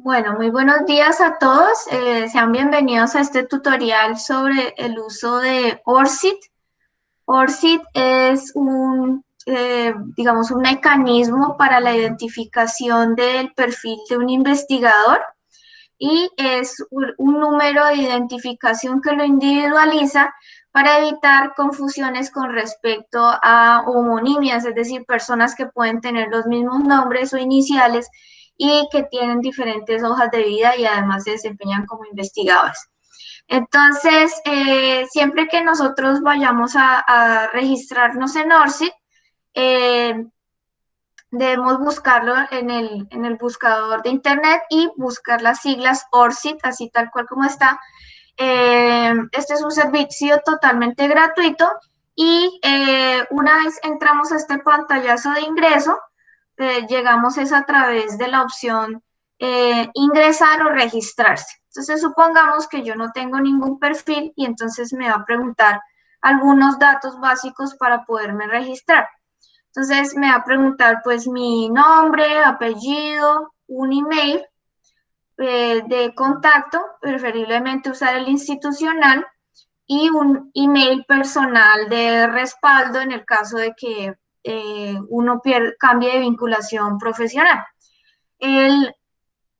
Bueno, muy buenos días a todos. Eh, sean bienvenidos a este tutorial sobre el uso de ORCID. ORCID es un, eh, digamos, un mecanismo para la identificación del perfil de un investigador y es un número de identificación que lo individualiza para evitar confusiones con respecto a homonimias, es decir, personas que pueden tener los mismos nombres o iniciales y que tienen diferentes hojas de vida y además se desempeñan como investigadores. Entonces, eh, siempre que nosotros vayamos a, registrarnos en ORCID, eh, debemos buscarlo en el, en el, buscador de internet y buscar las siglas ORCID, así tal cual como está. Eh, este es un servicio totalmente gratuito y una vez entramos a este pantallazo de ingreso, eh, llegamos es a través de la opción eh, ingresar o registrarse. Entonces, supongamos que yo no tengo ningún perfil y entonces me va a preguntar algunos datos básicos para poderme registrar. Entonces, me va a preguntar pues mi nombre, apellido, un email eh, de contacto, preferiblemente usar el institucional y un email personal de respaldo en el caso de que eh, uno pierde, cambie de vinculación profesional.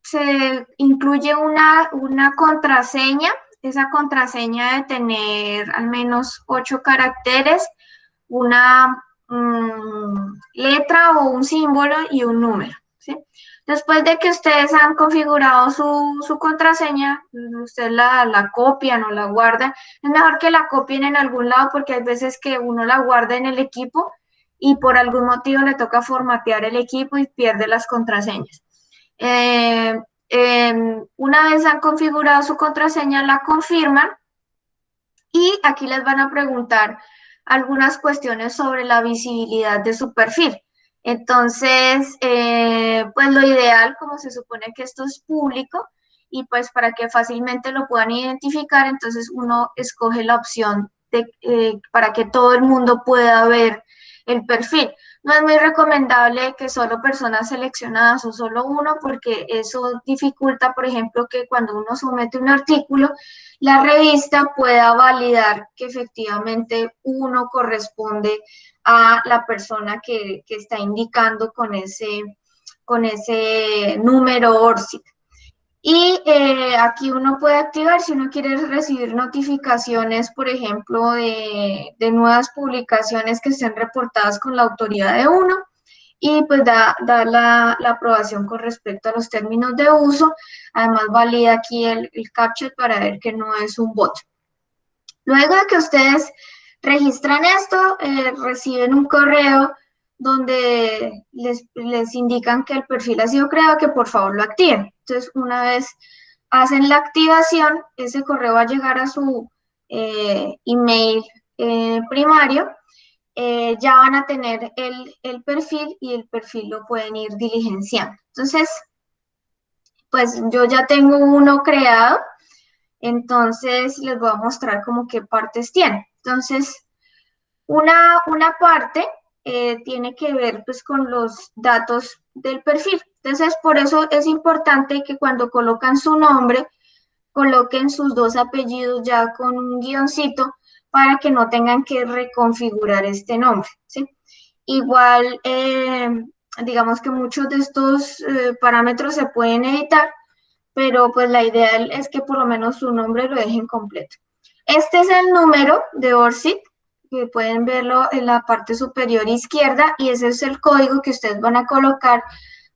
se incluye una, una contraseña, esa contraseña de tener al menos ocho caracteres, una mm, letra o un símbolo y un número. Después de que ustedes han configurado su, contraseña, ustedes la, la, copian o la guardan. Es mejor que la copien en algún lado porque hay veces que uno la guarda en el equipo y por algún motivo le toca formatear el equipo y pierde las contraseñas. Eh, em, una vez han configurado su contraseña, la confirman y aquí les van a preguntar algunas cuestiones sobre la visibilidad de su perfil. Entonces, eh, pues lo ideal, como se supone que esto es público, y pues para que fácilmente lo puedan identificar, entonces uno escoge la opción de, eh, para que todo el mundo pueda ver el perfil. No es muy recomendable que solo personas seleccionadas o solo uno, porque eso dificulta, por ejemplo, que cuando uno somete un artículo, la revista pueda validar que efectivamente uno corresponde a la persona que, está indicando con ese, con ese número ORCID. Y eh, aquí uno puede activar si uno quiere recibir notificaciones, por ejemplo, de, nuevas publicaciones que estén reportadas con la autoridad de uno y pues da, la, aprobación con respecto a los términos de uso. Además valida aquí el, el captcha para ver que no es un bot. Luego de que ustedes registran esto, eh, reciben un correo donde les, les, indican que el perfil ha sido creado, que por favor lo activen. Entonces, una vez hacen la activación, ese correo va a llegar a su eh, email eh, primario, eh, ya van a tener el, el, perfil y el perfil lo pueden ir diligenciando. Entonces, pues yo ya tengo uno creado, entonces les voy a mostrar como qué partes tiene. Entonces, una, una parte eh, tiene que ver pues con los datos del perfil. Entonces, por eso es importante que cuando colocan su nombre, coloquen sus dos apellidos ya con un guioncito para que no tengan que reconfigurar este nombre. Igual, eh, digamos que muchos de estos eh, parámetros se pueden editar, pero pues la idea es que por lo menos su nombre lo dejen completo. Este es el número de ORCID que pueden verlo en la parte superior izquierda y ese es el código que ustedes van a colocar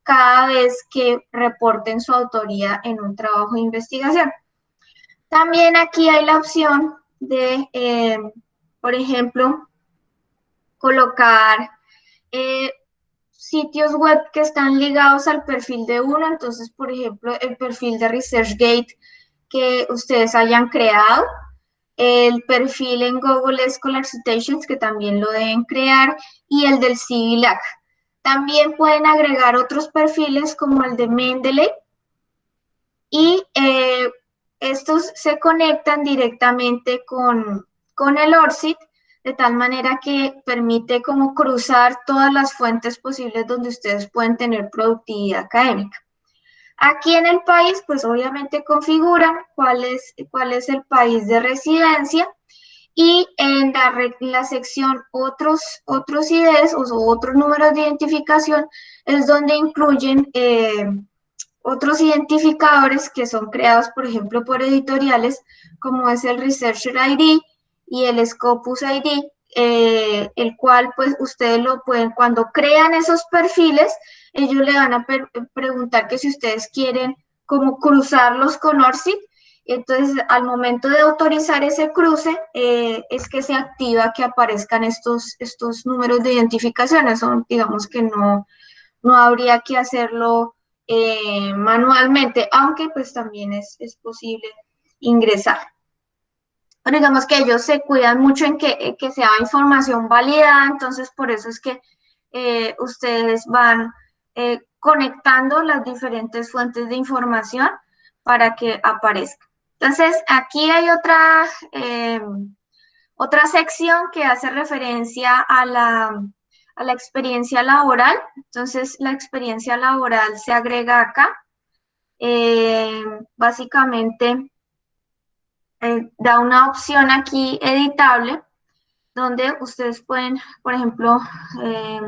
cada vez que reporten su autoría en un trabajo de investigación. También aquí hay la opción de, eh, por ejemplo, colocar eh, sitios web que están ligados al perfil de uno. Entonces, por ejemplo, el perfil de ResearchGate que ustedes hayan creado el perfil en Google Scholar Citations, que también lo deben crear, y el del CIVILAC. También pueden agregar otros perfiles como el de Mendeley, y eh, estos se conectan directamente con, con el ORCID, de tal manera que permite como cruzar todas las fuentes posibles donde ustedes pueden tener productividad académica. Aquí en el país, pues obviamente configuran cuál es, cuál es el país de residencia y en la, sección otros, otros IDs o otros números de identificación es donde incluyen eh, otros identificadores que son creados, por ejemplo, por editoriales, como es el Researcher ID y el Scopus ID, eh, el cual pues ustedes lo pueden, cuando crean esos perfiles, ellos le van a preguntar que si ustedes quieren como cruzarlos con ORCID, entonces al momento de autorizar ese cruce eh, es que se activa que aparezcan estos, estos números de identificación, eso digamos que no, no habría que hacerlo eh, manualmente, aunque pues también es, es posible ingresar. Pero digamos que ellos se cuidan mucho en que, sea información válida, entonces por eso es que eh, ustedes van eh, conectando las diferentes fuentes de información para que aparezca. Entonces, aquí hay otra, otra sección que hace referencia a la, a la experiencia laboral. Entonces, la experiencia laboral se agrega acá. Eh, básicamente, eh, da una opción aquí editable, donde ustedes pueden, por ejemplo, eh,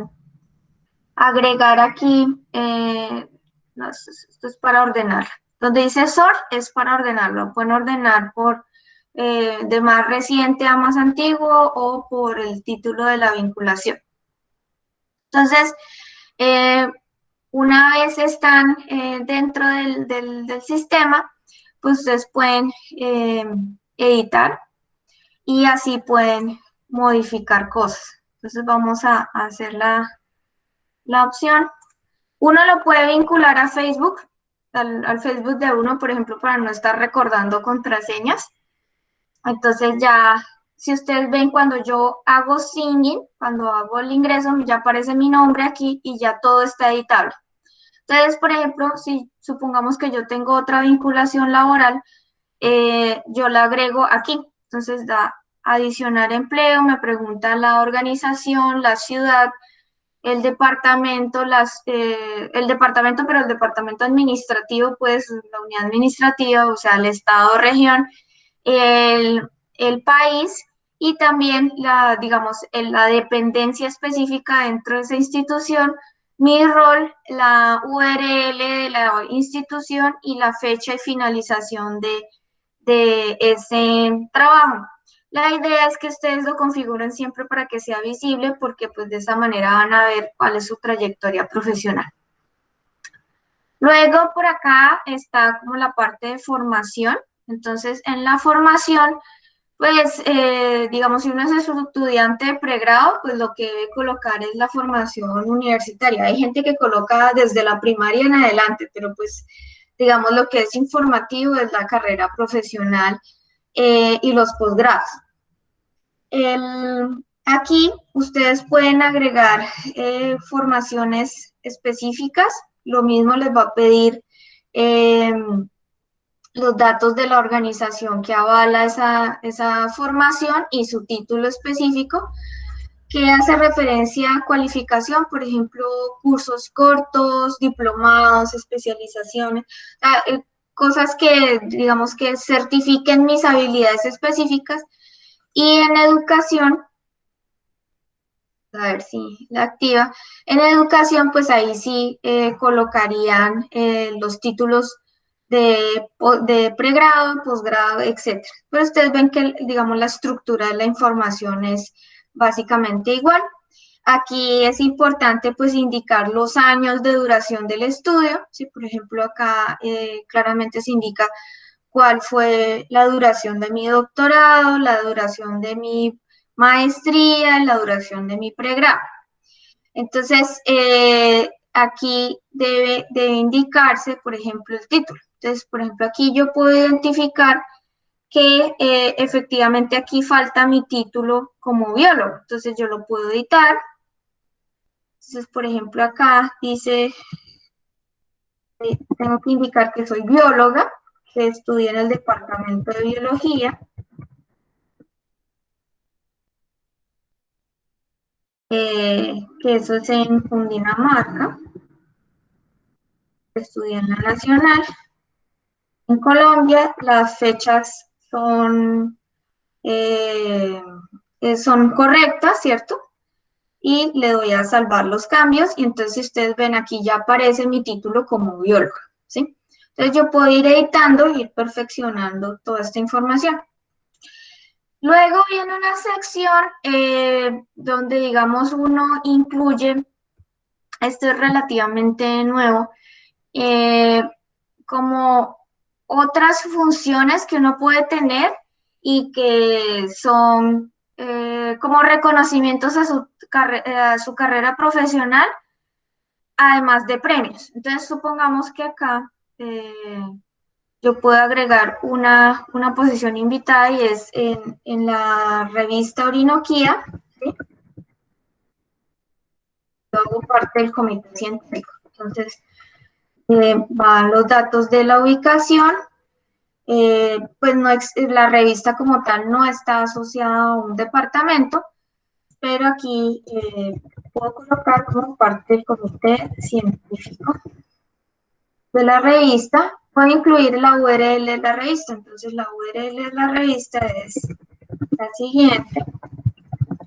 agregar aquí, esto es para ordenar. Donde dice sort es para ordenarlo. Pueden ordenar por de más reciente a más antiguo o por el título de la vinculación. Entonces, eh, una vez están eh, dentro del, sistema, pues ustedes pueden eh, editar y así pueden modificar cosas. Entonces vamos a, hacer la, opción. Uno lo puede vincular a Facebook, al, Facebook de uno, por ejemplo, para no estar recordando contraseñas. Entonces ya si ustedes ven cuando yo hago singing, cuando hago el ingreso, ya aparece mi nombre aquí y ya todo está editable. Entonces, por ejemplo, si supongamos que yo tengo otra vinculación laboral, eh, yo la agrego aquí. Entonces da adicionar empleo, me pregunta la organización, la ciudad, el departamento, las, eh, el departamento, pero el departamento administrativo, pues la unidad administrativa, o sea, el estado, región, el, el país y también la, digamos, la dependencia específica dentro de esa institución, mi rol, la URL de la institución y la fecha de finalización de, de ese trabajo. La idea es que ustedes lo configuren siempre para que sea visible porque pues de esa manera van a ver cuál es su trayectoria profesional. Luego por acá está como la parte de formación. Entonces en la formación pues, eh, digamos, si uno es estudiante de pregrado, pues lo que debe colocar es la formación universitaria. Hay gente que coloca desde la primaria en adelante, pero pues, digamos, lo que es informativo es la carrera profesional eh, y los posgrados. aquí ustedes pueden agregar eh, formaciones específicas, lo mismo les va a pedir los datos de la organización que avala esa, esa formación y su título específico, que hace referencia a cualificación, por ejemplo, cursos cortos, diplomados, especializaciones, eh, cosas que, digamos, que certifiquen mis habilidades específicas. Y en educación, a ver si la activa, en educación, pues ahí sí eh, colocarían eh, los títulos de, pregrado, posgrado, etc. Pero ustedes ven que, digamos, la estructura de la información es básicamente igual. Aquí es importante, pues, indicar los años de duración del estudio. Si, por ejemplo, acá eh, claramente se indica cuál fue la duración de mi doctorado, la duración de mi maestría, la duración de mi pregrado. Entonces, eh, aquí debe, debe indicarse, por ejemplo, el título. Entonces, por ejemplo, aquí yo puedo identificar que eh, efectivamente aquí falta mi título como biólogo. Entonces, yo lo puedo editar. Entonces, por ejemplo, acá dice, eh, tengo que indicar que soy bióloga, que estudié en el departamento de biología. Eh, que eso es en Cundinamarca. estudié en la Nacional. En Colombia las fechas son, eh, eh, son correctas, ¿cierto? Y le doy a salvar los cambios y entonces ustedes ven aquí ya aparece mi título como biólogo, ¿sí? Entonces yo puedo ir editando e ir perfeccionando toda esta información. Luego viene una sección eh, donde, digamos, uno incluye, esto es relativamente nuevo, como otras funciones que uno puede tener y que son eh, como reconocimientos a su, a su carrera profesional, además de premios. Entonces, supongamos que acá yo puedo agregar una, posición invitada y es en, la revista Orinoquía. Yo hago parte del comité científico. Entonces, eh, van los datos de la ubicación. Eh, pues no la revista como tal no está asociada a un departamento, pero aquí eh, puedo colocar como parte del comité científico de la revista a incluir la URL de la revista. Entonces la URL de la revista es la siguiente.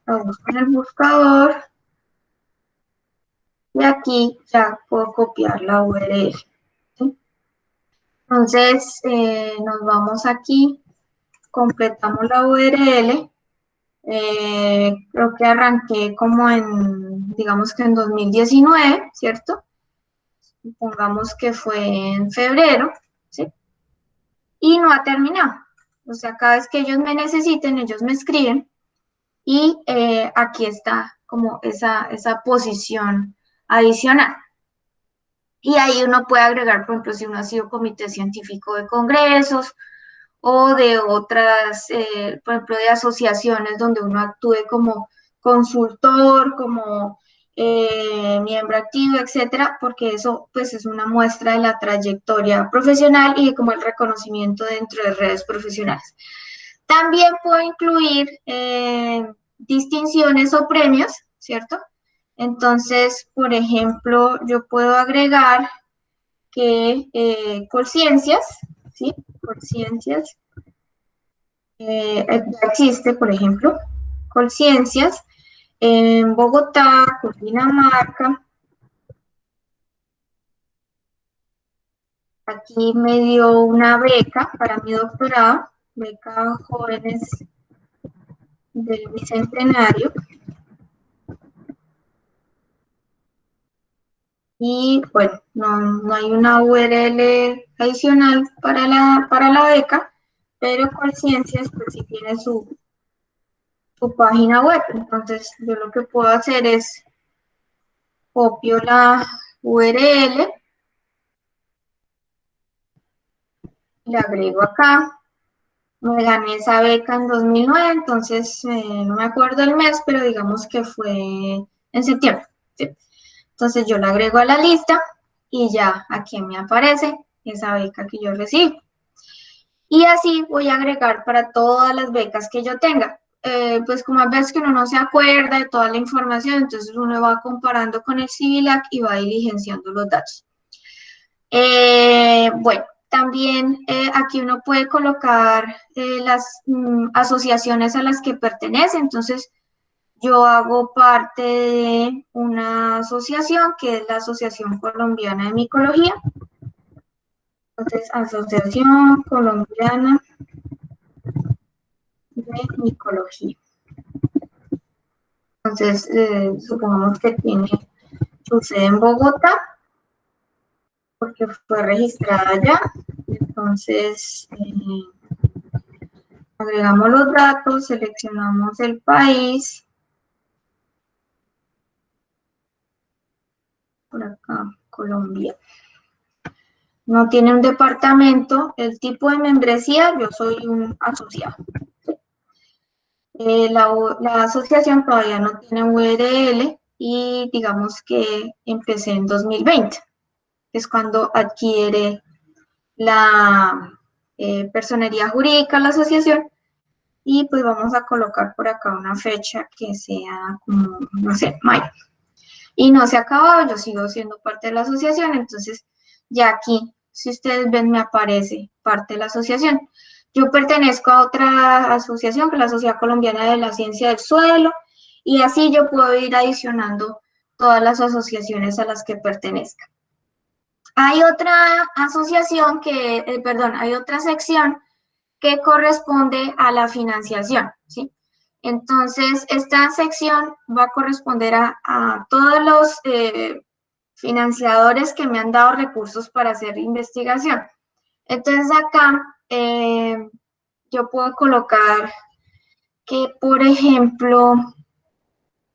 Vamos con el buscador. Y aquí ya puedo copiar la URL. Entonces eh, nos vamos aquí, completamos la URL. Eh, creo que arranqué como en, digamos que en 2019, ¿cierto? pongamos que fue en febrero, ¿sí? Y no ha terminado. O sea, cada vez que ellos me necesiten, ellos me escriben y eh, aquí está como esa, esa posición adicional. Y ahí uno puede agregar, por ejemplo, si uno ha sido comité científico de congresos o de otras, eh, por ejemplo, de asociaciones donde uno actúe como consultor, como eh, miembro activo, etcétera, porque eso pues es una muestra de la trayectoria profesional y como el reconocimiento dentro de redes profesionales. También puedo incluir eh, distinciones o premios, ¿cierto? Entonces, por ejemplo, yo puedo agregar que eh, Colciencias, ¿sí? Colciencias, eh, existe, por ejemplo, Colciencias, en Bogotá, Cundinamarca. Aquí me dio una beca para mi doctorado, beca jóvenes del Bicentenario. Y bueno, no, hay una URL adicional para la, para la beca, pero Conciencias pues sí tiene su, su página web. Entonces, yo lo que puedo hacer es copio la URL, le agrego acá, me gané esa beca en 2009, entonces eh, no me acuerdo el mes, pero digamos que fue en septiembre. Entonces yo la agrego a la lista y ya aquí me aparece esa beca que yo recibí. Y así voy a agregar para todas las becas que yo tenga. Eh, pues como a veces que uno no se acuerda de toda la información, entonces uno va comparando con el CIVILAC y va diligenciando los datos. Eh, bueno, también eh, aquí uno puede colocar las mm, asociaciones a las que pertenece, entonces yo hago parte de una asociación que es la Asociación Colombiana de Micología. Entonces, Asociación Colombiana de micología. Entonces, eh, supongamos que tiene su sede en Bogotá, porque fue registrada ya. Entonces, eh, agregamos los datos, seleccionamos el país. Por acá, Colombia. No tiene un departamento, el tipo de membresía, yo soy un asociado. Eh, la, asociación todavía no tiene URL y digamos que empecé en 2020, es cuando adquiere la eh, personería jurídica la asociación y pues vamos a colocar por acá una fecha que sea como, no sé, mayo. Y no se ha acabado, yo sigo siendo parte de la asociación, entonces Ya aquí, si ustedes ven, me aparece parte de la asociación. Yo pertenezco a otra asociación, que es la Sociedad Colombiana de la Ciencia del Suelo, y así yo puedo ir adicionando todas las asociaciones a las que pertenezca. Hay otra asociación que, eh, perdón, hay otra sección que corresponde a la financiación, ¿sí? Entonces, esta sección va a corresponder a, todos los eh, financiadores que me han dado recursos para hacer investigación. Entonces, acá eh, yo puedo colocar que, por ejemplo,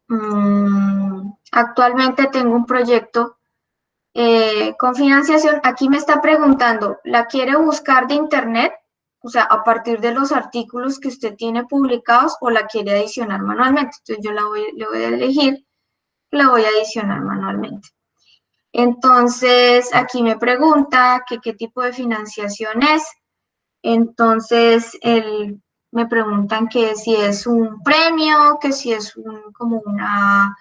mm, actualmente tengo un proyecto eh, con financiación. Aquí me está preguntando, ¿la quiere buscar de internet? O sea, a partir de los artículos que usted tiene publicados o la quiere adicionar manualmente. Entonces yo la voy, le voy a elegir, la voy a adicionar manualmente. Entonces, aquí me pregunta que qué tipo de financiación es. Entonces, el, me preguntan que si es un premio, que si es un, como una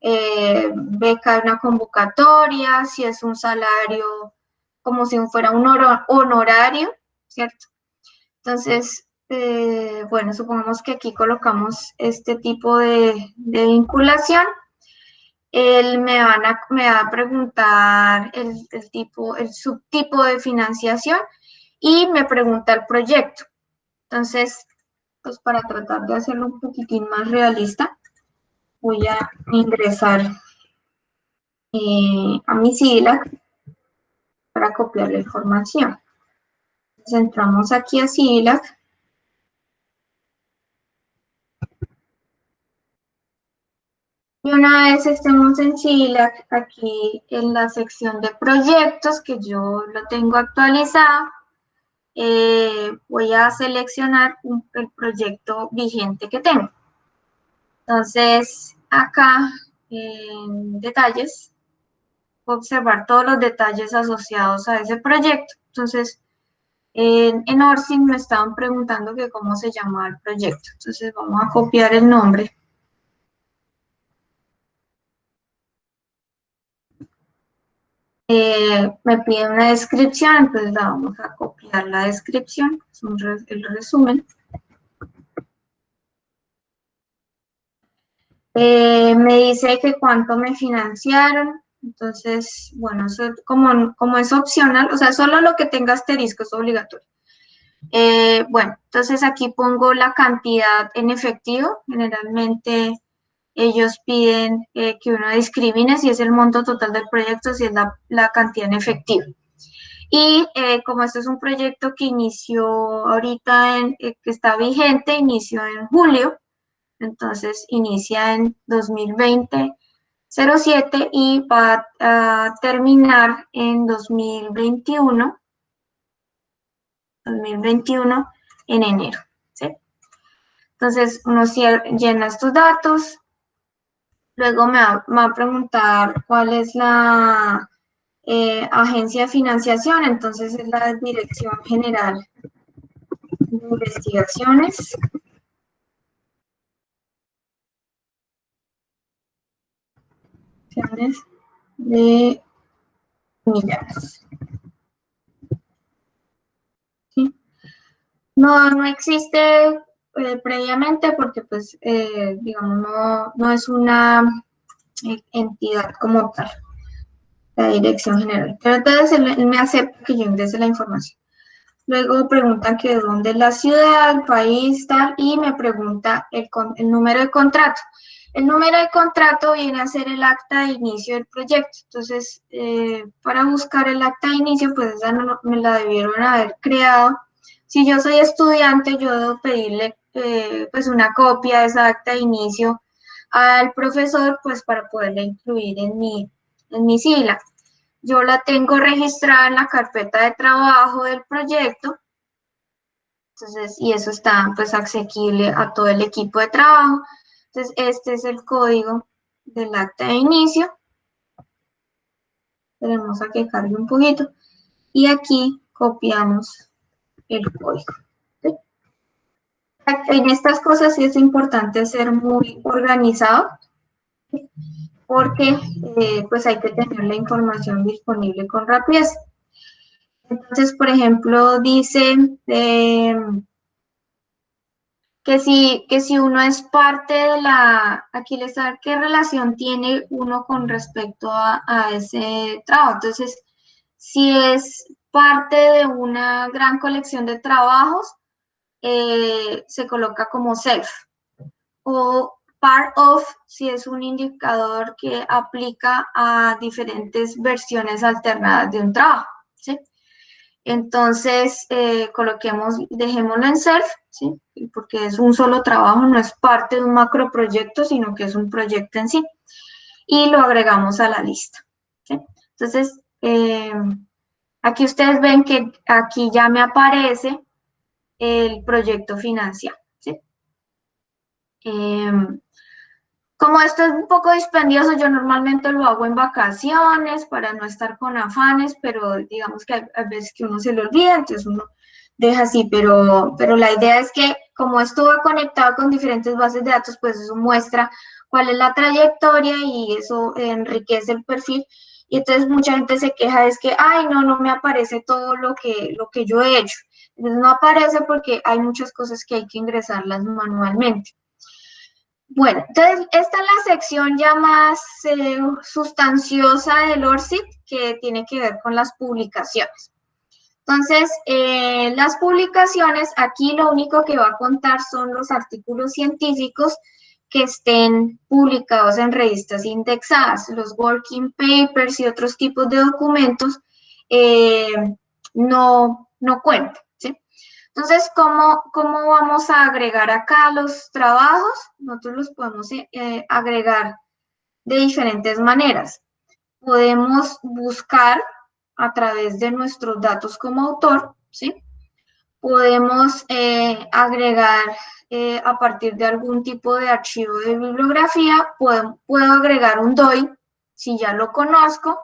eh, beca, una convocatoria, si es un salario como si fuera un honorario, ¿cierto? Entonces, eh, bueno, supongamos que aquí colocamos este tipo de, vinculación. Él me, va a preguntar el, tipo, el subtipo de financiación y me pregunta el proyecto. Entonces, pues para tratar de hacerlo un poquitín más realista, voy a ingresar eh, a mi SILAC para copiar la información. Entonces entramos aquí a SILAC. Y una vez estemos en SILAC, aquí en la sección de proyectos, que yo lo tengo actualizado, eh, voy a seleccionar el proyecto vigente que tengo. Entonces, acá en detalles, observar todos los detalles asociados a ese proyecto. Entonces, en, en Orsin me estaban preguntando que cómo se llamaba el proyecto. Entonces, vamos a copiar el nombre. Eh, me pide una descripción, entonces vamos a copiar la descripción, es el resumen. Eh, me dice que cuánto me financiaron, entonces, bueno, como, como es opcional, o sea, solo lo que tenga asterisco es obligatorio. Eh, bueno, entonces aquí pongo la cantidad en efectivo, generalmente ellos piden eh, que uno discrimine si es el monto total del proyecto, si es la, cantidad en efectivo. Y como este es un proyecto que inició ahorita, en, que está vigente, inició en julio, entonces inicia en 2020 07 y va a terminar en 2021 2021 en enero. Entonces uno llena estos datos, luego me va, a preguntar cuál es la eh, agencia de financiación, entonces es la Dirección General de Investigaciones. De millas. No, no existe eh, previamente porque, pues, eh, digamos, no, no es una eh, entidad como tal, la dirección general. Pero entonces él, me acepta que yo ingrese la información. Luego pregunta que de dónde es la ciudad, el país, tal, y me pregunta el, el número de contrato. El número de contrato viene a ser el acta de inicio del proyecto. Entonces, eh, para buscar el acta de inicio, pues esa no, me la debieron haber creado. Si yo soy estudiante, yo debo pedirle eh, pues una copia de esa acta de inicio al profesor, pues para poderla incluir en mi, en mi sigla. Yo la tengo registrada en la carpeta de trabajo del proyecto. Entonces, y eso está pues asequible a todo el equipo de trabajo. Entonces, este es el código del acta de inicio. Tenemos a que cargue un poquito. Y aquí copiamos el código. En estas cosas sí es importante ser muy organizado, porque eh, pues hay que tener la información disponible con rapidez. Entonces, por ejemplo, dice em, que, si, que si uno es parte de la, aquí les da qué relación tiene uno con respecto a, ese trabajo. Entonces, si es parte de una gran colección de trabajos, eh, se coloca como self. O part of, si es un indicador que aplica a diferentes versiones alternadas de un trabajo. Entonces, eh, coloquemos, dejémoslo en self, ¿sí? porque es un solo trabajo, no es parte de un macro proyecto, sino que es un proyecto en sí. Y lo agregamos a la lista. Entonces, eh, aquí ustedes ven que aquí ya me aparece el proyecto financiado. ¿sí? Em, como esto es un poco dispendioso, yo normalmente lo hago en vacaciones para no estar con afanes, pero digamos que hay, veces que uno se lo olvida, entonces uno deja así, pero, pero la idea es que como esto va conectado con diferentes bases de datos, pues eso muestra cuál es la trayectoria y eso enriquece el perfil. Y entonces mucha gente se queja es que, ay, no, no me aparece todo lo que, lo que yo he hecho. Entonces no aparece porque hay muchas cosas que hay que ingresarlas manualmente. Bueno, entonces esta es la sección ya más eh, sustanciosa del ORCID que tiene que ver con las publicaciones. Entonces, eh, las publicaciones, aquí lo único que va a contar son los artículos científicos que estén publicados en revistas indexadas, los working papers y otros tipos de documentos eh, no, no cuentan. Entonces, ¿cómo, ¿cómo vamos a agregar acá los trabajos? Nosotros los podemos eh, agregar de diferentes maneras. Podemos buscar a través de nuestros datos como autor, ¿sí? Podemos eh, agregar eh, a partir de algún tipo de archivo de bibliografía, puedo, puedo agregar un DOI, si ya lo conozco,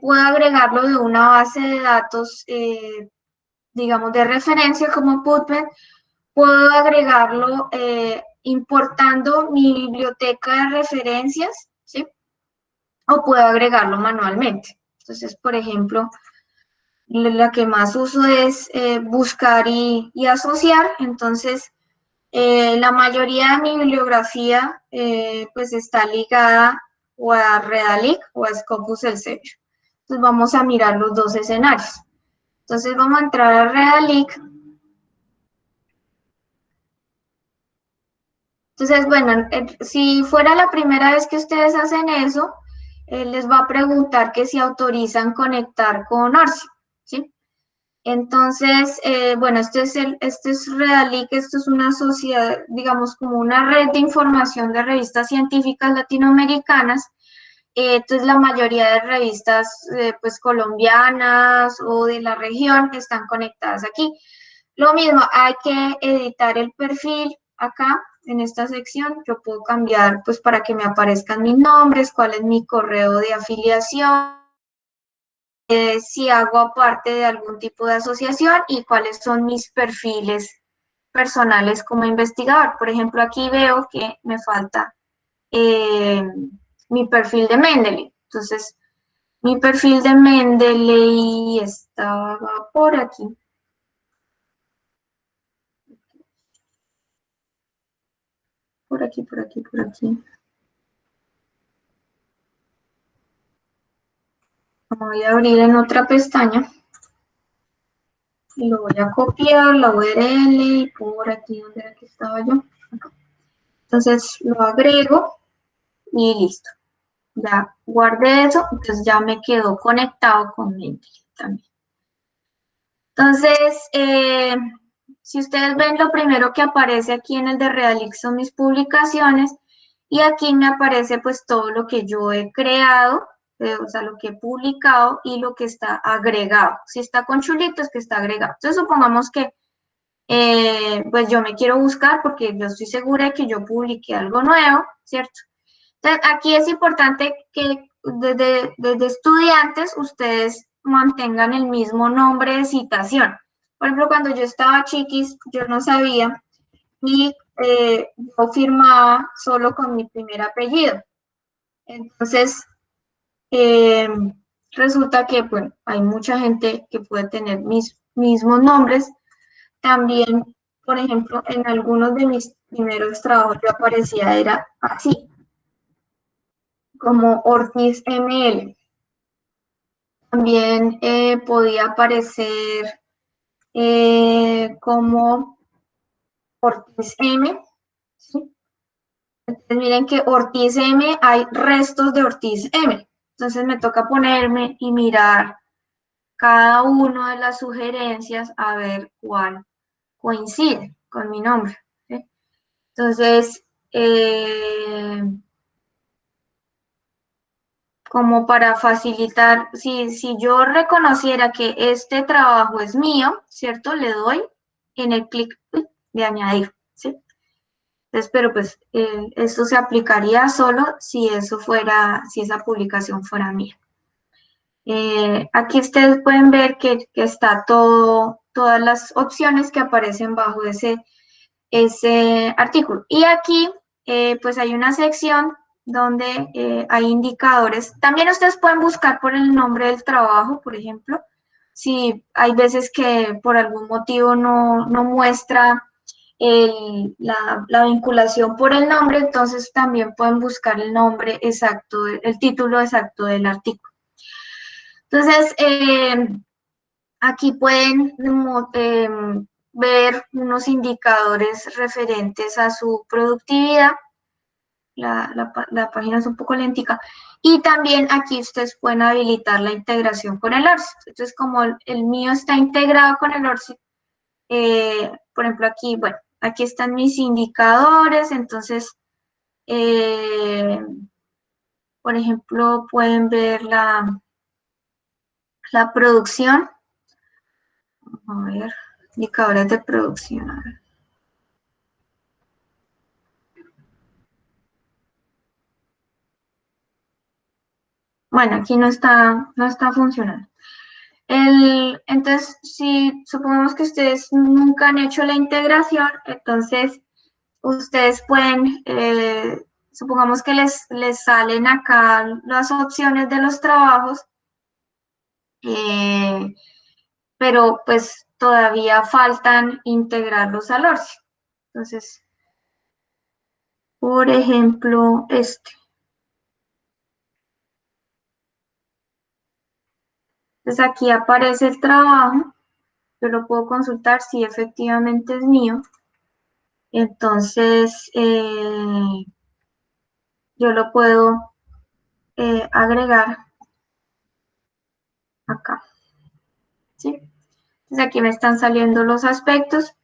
puedo agregarlo de una base de datos digamos, de referencia como PubMed, puedo agregarlo eh, importando mi biblioteca de referencias, ¿sí? O puedo agregarlo manualmente. Entonces, por ejemplo, la que más uso es eh, buscar y, asociar. Entonces, eh, la mayoría de mi bibliografía pues está ligada o a Redalic o a Scopus Elsevier. Entonces, vamos a mirar los dos escenarios. Entonces vamos a entrar a Redalic. Entonces, bueno, si fuera la primera vez que ustedes hacen eso, les va a preguntar que si autorizan conectar con Orsi, ¿sí? Entonces, eh, bueno, este es, el, este es Redalic, esto es una sociedad, digamos, como una red de información de revistas científicas latinoamericanas entonces, la mayoría de revistas eh, pues, colombianas o de la región están conectadas aquí. Lo mismo, hay que editar el perfil acá, en esta sección. Yo puedo cambiar pues, para que me aparezcan mis nombres, cuál es mi correo de afiliación, eh, si hago parte de algún tipo de asociación y cuáles son mis perfiles personales como investigador. Por ejemplo, aquí veo que me falta... Eh, mi perfil de Mendeley. Entonces, mi perfil de Mendeley estaba por aquí. Por aquí, por aquí, por aquí. Voy a abrir en otra pestaña. Lo voy a copiar, la URL, por aquí, donde estaba yo? Entonces, lo agrego y listo. Ya guardé eso, entonces ya me quedó conectado con Mendeley también. Entonces, eh, si ustedes ven, lo primero que aparece aquí en el de Realix son mis publicaciones y aquí me aparece pues todo lo que yo he creado, eh, o sea, lo que he publicado y lo que está agregado. Si está con chulitos, que está agregado. Entonces, supongamos que eh, pues yo me quiero buscar porque yo estoy segura de que yo publiqué algo nuevo, ¿cierto? Aquí es importante que desde, estudiantes ustedes mantengan el mismo nombre de citación. Por ejemplo, cuando yo estaba chiquis, yo no sabía y eh, yo firmaba solo con mi primer apellido. Entonces, eh, resulta que, bueno, hay mucha gente que puede tener mis mismos nombres. También, por ejemplo, en algunos de mis primeros trabajos yo aparecía, era así, como Ortiz ML. También eh, podía aparecer eh, como Ortiz M. Entonces miren que Ortiz M hay restos de Ortiz M. Entonces me toca ponerme y mirar cada una de las sugerencias a ver cuál coincide con mi nombre. Entonces, eh, como para facilitar, si, si yo reconociera que este trabajo es mío, ¿cierto? Le doy en el clic de añadir, ¿sí? Entonces, pero pues eh, esto se aplicaría solo si eso fuera, si esa publicación fuera mía. Eh, aquí ustedes pueden ver que, está todo, todas las opciones que aparecen bajo ese, ese artículo. Y aquí, eh, pues hay una sección donde hay indicadores. También ustedes pueden buscar por el nombre del trabajo, por ejemplo. Si hay veces que por algún motivo no, no muestra la, vinculación por el nombre, entonces también pueden buscar el nombre exacto, el título exacto del artículo. Entonces, eh, aquí pueden eh, ver unos indicadores referentes a su productividad. La, página es un poco lentica. Y también aquí ustedes pueden habilitar la integración con el ORCID. Entonces, como el, mío está integrado con el ORCID, eh, por ejemplo, aquí, bueno, Aquí están mis indicadores, entonces, eh, por ejemplo, pueden ver la, la producción. A ver, indicadores de producción. Bueno, aquí no está, no está funcionando. Entonces, si supongamos que ustedes nunca han hecho la integración, entonces ustedes pueden, eh, supongamos que les, les salen acá las opciones de los trabajos, eh, pero pues todavía faltan integrarlos al ORCI. Entonces, por ejemplo, este. Entonces aquí aparece el trabajo, yo lo puedo consultar si efectivamente es mío. Entonces, eh, yo lo puedo eh, agregar acá. ¿Sí? Entonces aquí me están saliendo los aspectos.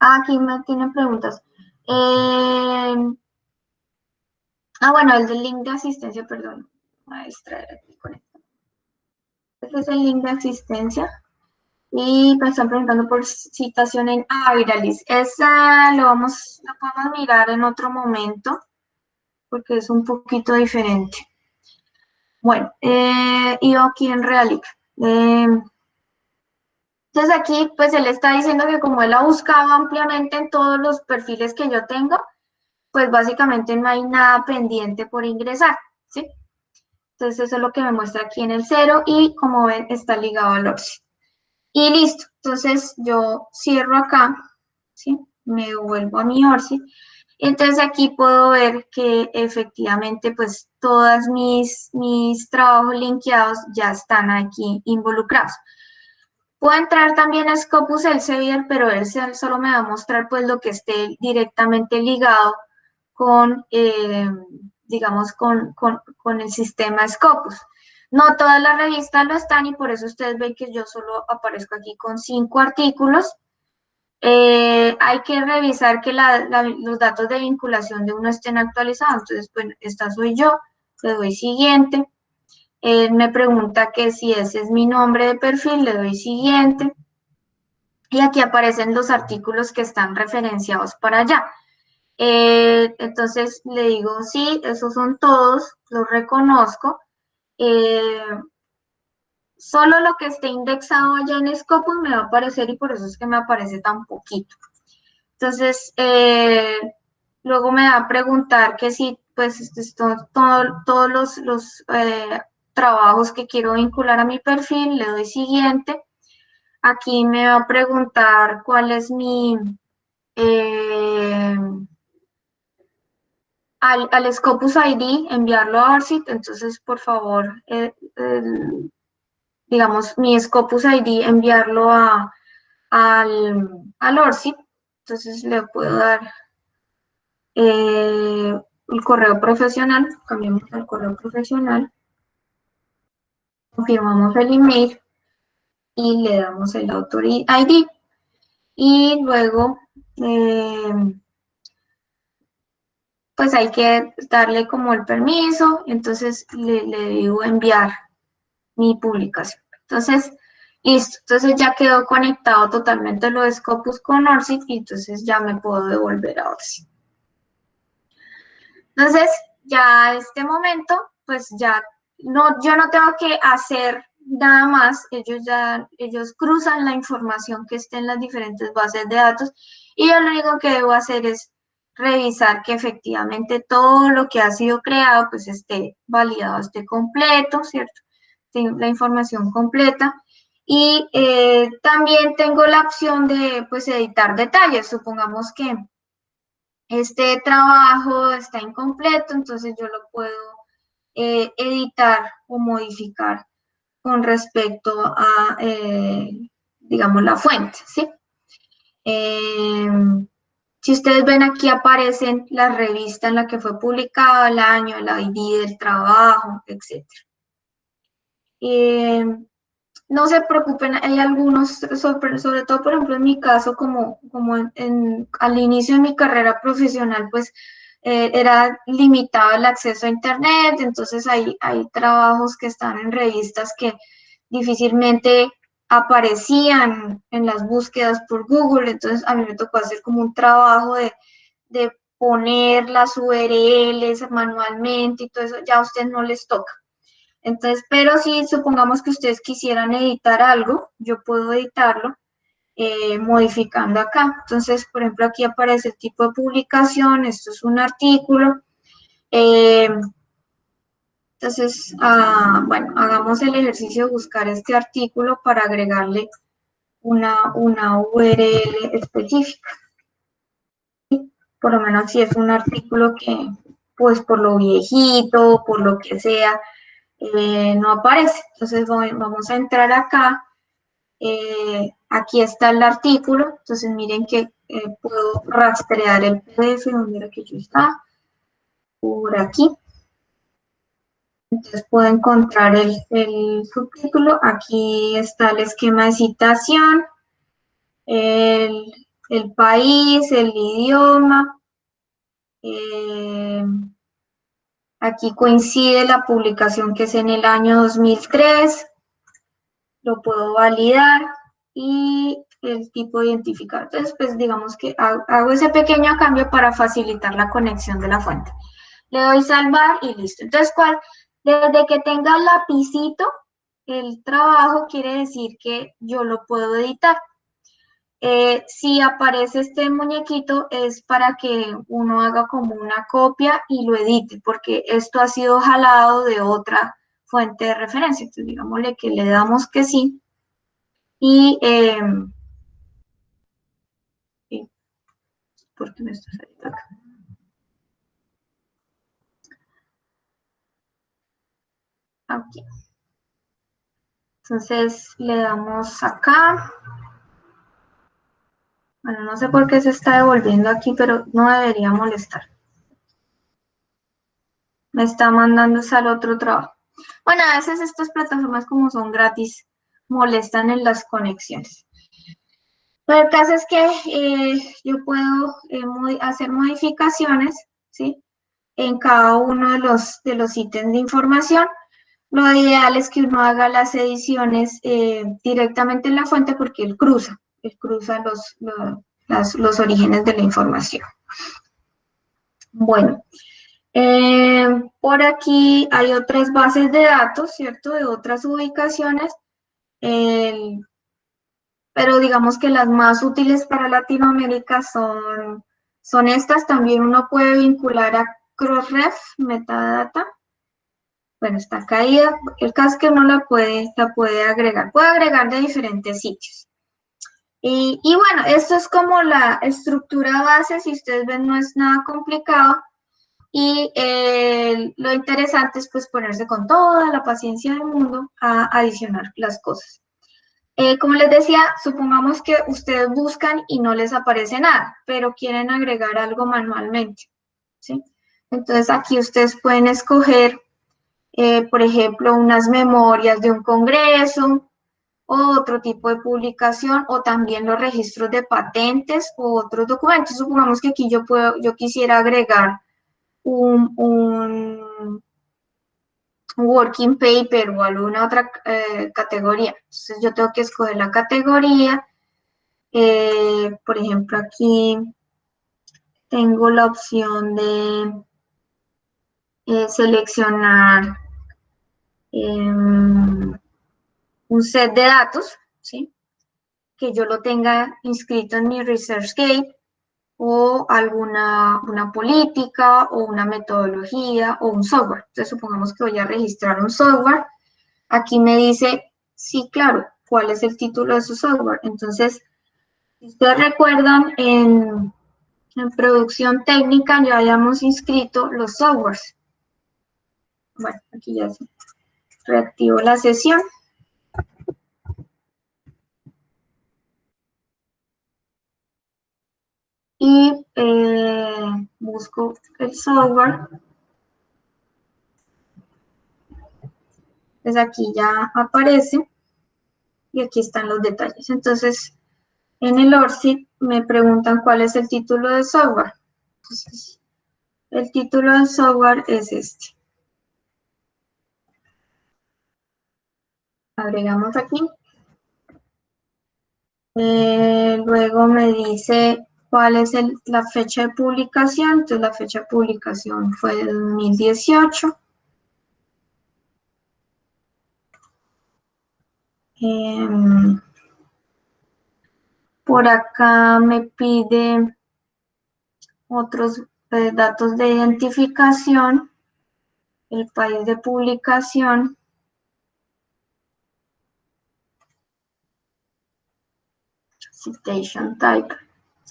Ah, aquí me tienen preguntas. Eh, Ah, bueno, el del link de asistencia, perdón. Maestra, aquí con esto. Este es el link de asistencia. Y me están preguntando por citación en Viralis. Esa lo vamos, lo podemos mirar en otro momento, porque es un poquito diferente. Bueno, eh, y aquí en Realic. Eh, entonces aquí, pues él está diciendo que como él ha buscado ampliamente en todos los perfiles que yo tengo, pues básicamente no hay nada pendiente por ingresar, ¿sí? Entonces eso es lo que me muestra aquí en el cero y como ven está ligado al ORCI. Y listo, entonces yo cierro acá, ¿sí? Me vuelvo a mi ORCI. Entonces aquí puedo ver que efectivamente pues todos mis, mis trabajos linkeados ya están aquí involucrados. Puedo entrar también a Scopus Elsevier, pero él solo me va a mostrar pues lo que esté directamente ligado con, eh, digamos, con, el sistema Scopus. No todas las revistas lo están y por eso ustedes ven que yo solo aparezco aquí con cinco artículos. Eh, hay que revisar que los datos de vinculación de uno estén actualizados. Entonces, bueno, esta soy yo, le doy siguiente. Él me pregunta que si ese es mi nombre de perfil, le doy siguiente. Y aquí aparecen los artículos que están referenciados para allá. Eh, entonces le digo, sí, esos son todos, los reconozco. Eh, solo lo que esté indexado allá en Scopus me va a aparecer y por eso es que me aparece tan poquito. Entonces, eh, luego me va a preguntar que si, pues, esto, todos los, los trabajos que quiero vincular a mi perfil, le doy siguiente. Aquí me va a preguntar cuál es mi... Eh, al, al, Scopus ID, enviarlo a ORCID, entonces, por favor, eh, digamos, mi Scopus ID, enviarlo a, al, al ORCID, entonces le puedo dar eh, el correo profesional, cambiamos al correo profesional, confirmamos el email y le damos el autor ID. Y luego, eh, pues hay que darle como el permiso, entonces le, le digo enviar mi publicación. Entonces, listo, entonces ya quedó conectado totalmente lo de Scopus con ORCID y entonces ya me puedo devolver a ORCID. Entonces, ya a este momento, pues ya no, yo no tengo que hacer nada más, ellos ya, ellos cruzan la información que esté en las diferentes bases de datos y yo lo único que debo hacer es revisar que efectivamente todo lo que ha sido creado pues esté validado, esté completo, ¿cierto? La información completa. Y eh, también tengo la opción de pues editar detalles. Supongamos que este trabajo está incompleto, entonces yo lo puedo eh, editar o modificar con respecto a, eh, digamos, la fuente, ¿sí? Si ustedes ven aquí aparecen la revista en la que fue publicado, el año, el ID del trabajo, etc. Em, no se preocupen, hay algunos, sobre, sobre, todo, por ejemplo, en mi caso, como, como en, al inicio de mi carrera profesional, pues eh, era limitado el acceso a Internet, entonces hay, hay trabajos que están en revistas que difícilmente aparecían en las búsquedas por Google, entonces a mí me tocó hacer como un trabajo de, de poner las URLs manualmente y todo eso, ya a ustedes no les toca. Entonces, pero si supongamos que ustedes quisieran editar algo, yo puedo editarlo eh, modificando acá. Entonces, por ejemplo, aquí aparece el tipo de publicación, esto es un artículo. Eh, entonces, ah, bueno, hagamos el ejercicio de buscar este artículo para agregarle una, una URL específica. Por lo menos si es un artículo que, pues por lo viejito, por lo que sea, eh, no aparece. Entonces vamos a entrar acá. Eh, aquí está el artículo. Entonces miren que eh, puedo rastrear el PDF donde era que yo estaba. Por aquí. Entonces puedo encontrar el, subtítulo. Aquí está el esquema de citación, el, país, el idioma. Aquí coincide la publicación que es en el año 2003, lo puedo validar y el tipo de identificador. Entonces, pues digamos que hago ese pequeño cambio para facilitar la conexión de la fuente. Le doy salvar y listo. Entonces, ¿cuál? Desde que tenga el lapicito, el trabajo quiere decir que yo lo puedo editar. Eh, si aparece este muñequito es para que uno haga como una copia y lo edite, porque esto ha sido jalado de otra fuente de referencia. Entonces, digámosle que le damos que sí. Y, eh, ¿por qué me está saliendo acá? Aquí. Entonces, le damos acá. Bueno, no sé por qué se está devolviendo aquí, pero no debería molestar. Me está mandando al otro trabajo. Bueno, a veces estas plataformas como son gratis, molestan en las conexiones. Pero el caso es que eh, yo puedo eh, hacer modificaciones, ¿sí? En cada uno de los, de los ítems de información. Lo ideal es que uno haga las ediciones eh, directamente en la fuente porque él cruza cruza los, los, orígenes de la información. Bueno, eh, por aquí hay otras bases de datos, ¿cierto? De otras ubicaciones, pero digamos que las más útiles para Latinoamérica son, son estas. También uno puede vincular a Crossref, metadata. Bueno, está caída. El caso es que uno la puede, la puede agregar. Puede agregar de diferentes sitios. Y, y, bueno, esto es como la estructura base. Si ustedes ven, no es nada complicado. Y eh, lo interesante es pues ponerse con toda la paciencia del mundo a adicionar las cosas. Eh, como les decía, supongamos que ustedes buscan y no les aparece nada, pero quieren agregar algo manualmente, ¿sí? Entonces aquí ustedes pueden escoger, eh, por ejemplo, unas memorias de un congreso, otro tipo de publicación, o también los registros de patentes o otros documentos. Supongamos que aquí yo, puedo, yo quisiera agregar un, working paper o alguna otra eh, categoría. Entonces yo tengo que escoger la categoría. Eh, por ejemplo, aquí tengo la opción de seleccionar un set de datos, ¿sí? que yo lo tenga inscrito en mi ResearchGate o alguna una política o una metodología o un software. Entonces, supongamos que voy a registrar un software. Aquí me dice, sí, claro, cuál es el título de su software. Entonces, si ustedes recuerdan, en, en producción técnica ya habíamos inscrito los softwares. Bueno, aquí ya se reactivo la sesión. y eh, busco el software. Pues aquí ya aparece y aquí están los detalles. Entonces, en el ORCID me preguntan cuál es el título del software. Entonces, el título del software es este. Agregamos aquí. Eh, luego me dice cuál es la fecha de publicación. Entonces la fecha de publicación fue de 2018. Em, por acá me pide otros eh, datos de identificación, el país de publicación, citation type.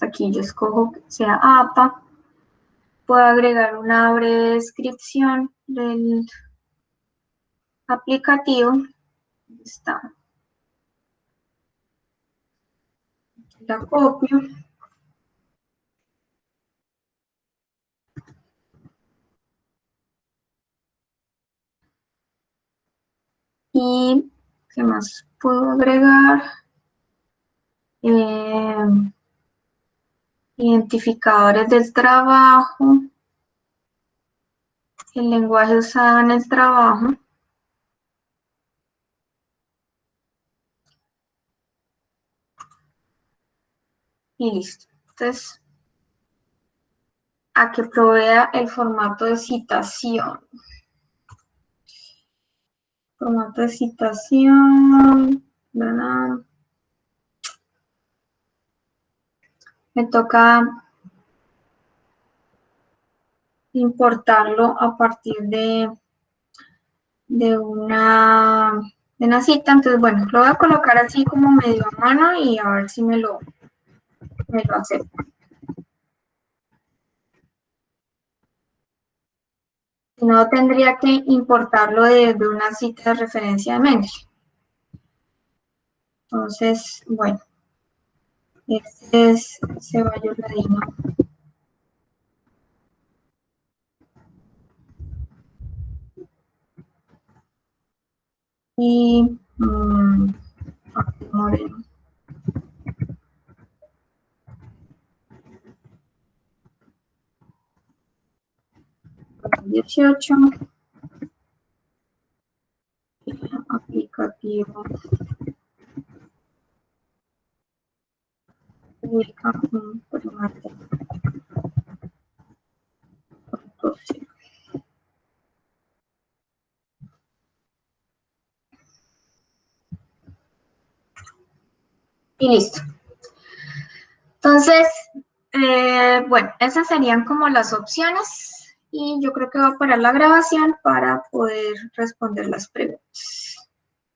Aquí yo escojo que sea APA. Puedo agregar una breve descripción del aplicativo. está. La copio. Y, ¿qué más puedo agregar? Eh, identificadores del trabajo, el lenguaje usado en el trabajo, y listo. Entonces, a que provea el formato de citación. Formato de citación, ¿verdad? Me toca importarlo a partir de, de, una, de una cita. Entonces, bueno, lo voy a colocar así como medio a mano y a ver si me lo, me lo acepta. Si no, tendría que importarlo desde una cita de referencia de Mendeley. Entonces, bueno. Este es Ceballos Ladino. Y mmm, Moreno. Dieciocho. Aplicativo. Y listo. Entonces, Eh, bueno, esas serían como las opciones y yo creo que voy a parar la grabación para poder responder las preguntas.